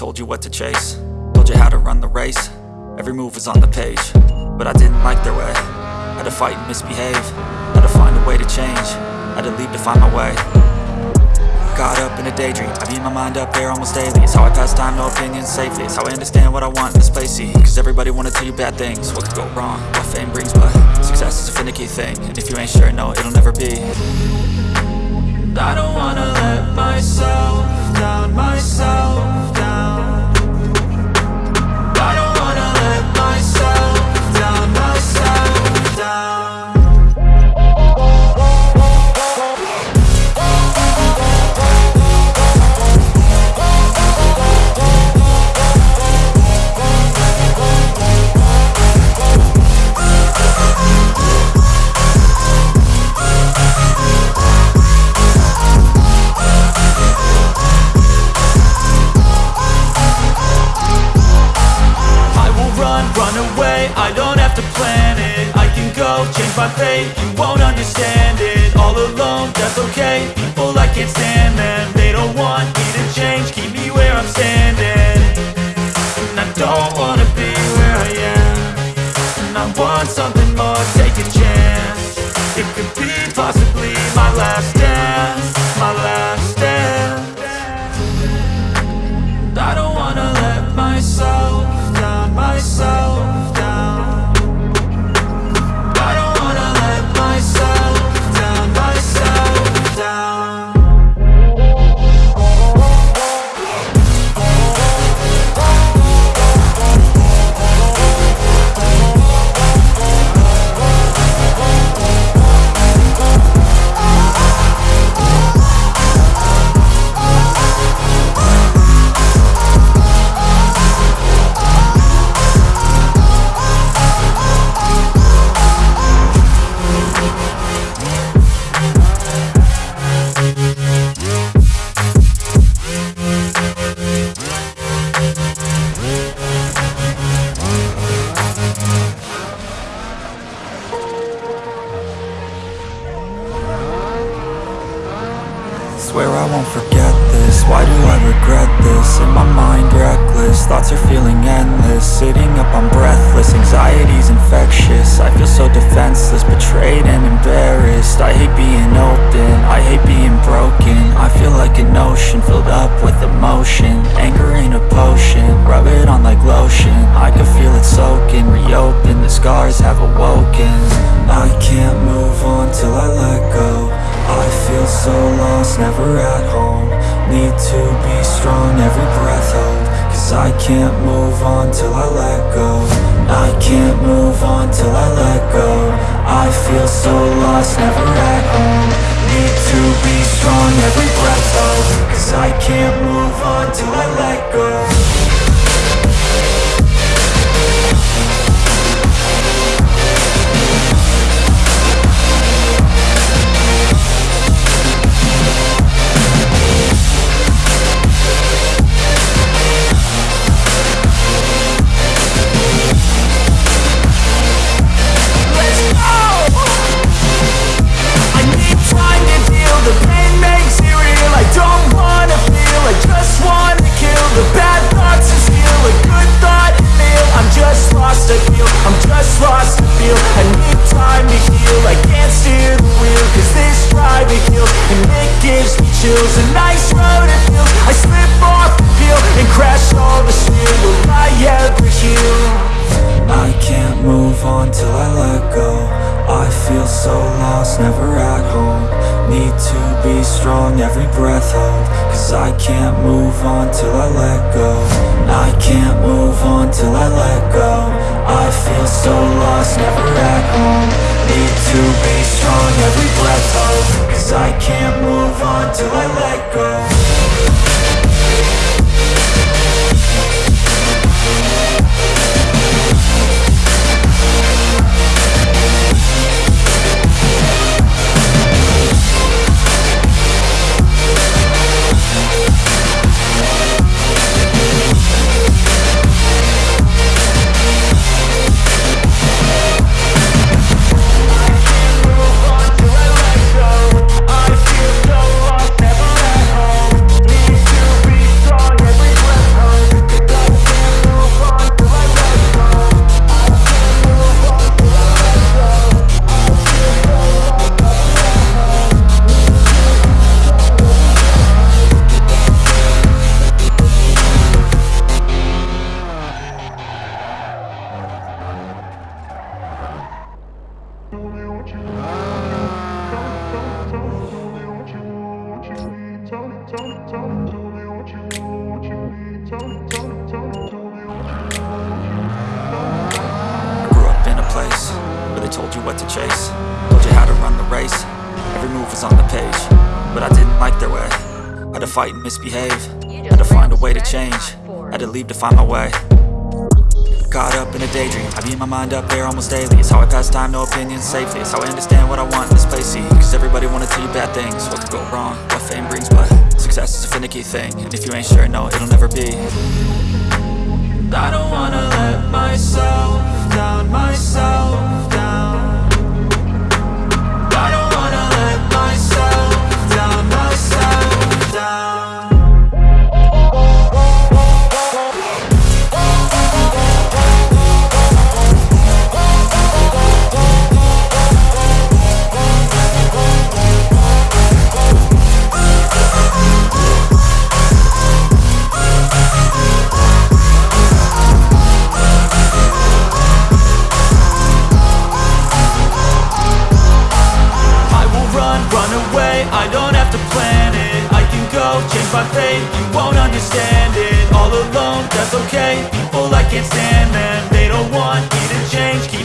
told you what to chase. Told you how to run the race. Every move was on the page. But I didn't like their way. Had to fight and misbehave. Had to find a way to change. Had to leave to find my way. Got up in a daydream. I beat my mind up there almost daily. It's how I pass time, no opinions safely. It's how I understand what I want in this place. See, Cause everybody wanna tell you bad things. What could go wrong, what fame brings But success is a finicky thing. And if you ain't sure, no, it'll never be. I don't wanna let myself down, myself change my fate, you won't understand it All alone, that's okay, people I can't stand them They don't want me to change, keep me where I'm standing. And I don't wanna be where I am. And I want something never at home. Need to be strong, every breath hold Cause I can't move on till I let go. I can't move on till I let go. I feel so lost, never at home. Need to be strong, every breath hold Cause I can't move on till I let go so lost, never at home. Need to be strong, every breath hold Cause I can't move on till I let go. I can't move on till I let go. I feel so lost, never at home. Need to be strong, every breath hold Cause I can't move on till I let go you what to chase Told you how to run the race. Every move was on the page But I didn't like their way. Had to fight and misbehave. Had to find a way to change. Had to leave to find my way. Caught up in a daydream. I beat my mind up there almost daily. It's how I pass time, no opinions safely. It's how I understand what I want in this place. See, cause everybody wanna tell you bad things. What could go wrong, what fame brings But success is a finicky thing. And if you ain't sure, no, it'll never be. I don't wanna let myself down, myself change,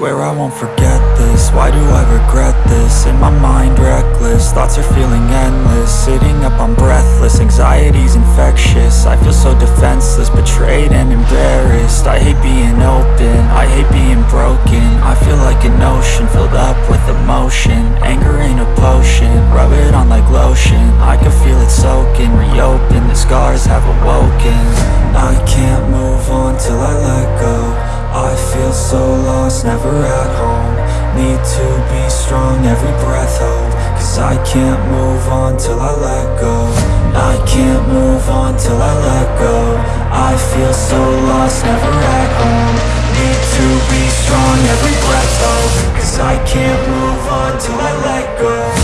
Swear I won't forget this, why do I regret this? In my mind reckless, thoughts are feeling endless. Sitting up, I'm breathless, anxiety's infectious. I feel so defenseless, betrayed and embarrassed. I hate being open, I hate being broken. I feel like an ocean, filled up with emotion. Anger ain't can't move on till I let go. I can't move on till I let go. I feel so lost, never at home. Need to be strong, every breath hold Cause I can't move on till I let go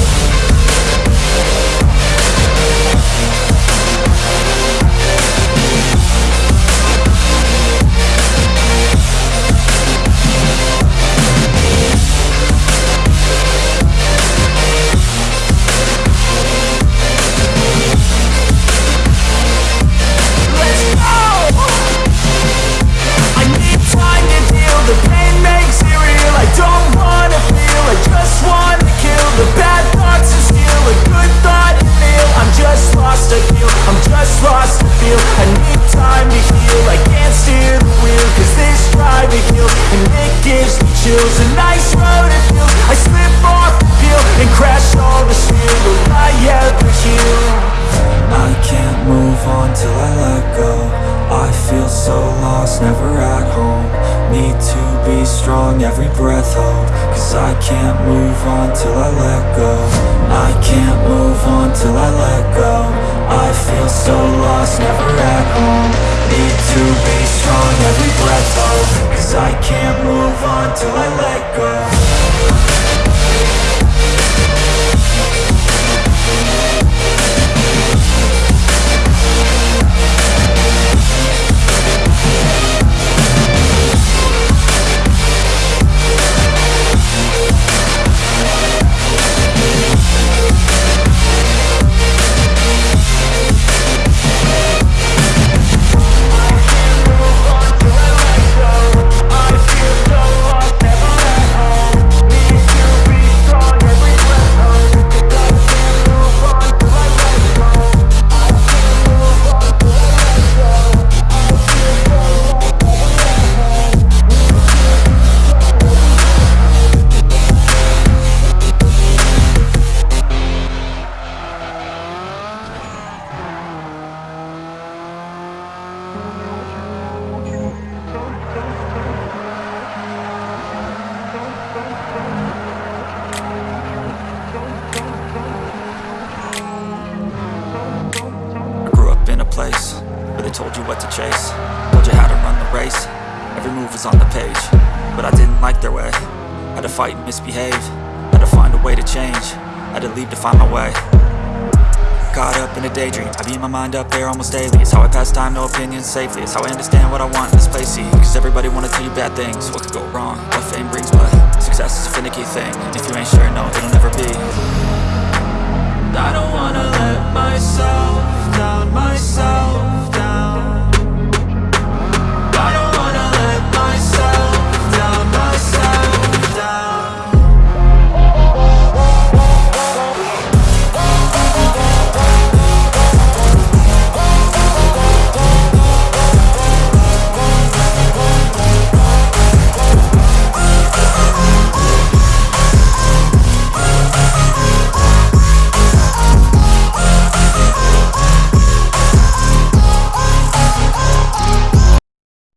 gives me chills. A nice road it feels, I slip off the peel And crash all the steel, will I ever heal? I can't move on till I let go. I feel so lost, never at home. Need to be strong, every breath hold. Cause I can't move on till I let go. I can't move on till I let go. I feel so lost, never at home. Need to be strong, every breath hold I can't move on till I let go page. But I didn't like their way. Had to fight and misbehave. Had to find a way to change. Had to leave to find my way. Caught up in a daydream. I beat my mind up there almost daily. It's how I pass time, no opinions safely. It's how I understand what I want in this place See, cause everybody wanna tell you bad things. What could go wrong, what fame brings But success is a finicky thing. If you ain't sure, no, it'll never be. I don't wanna let myself down myself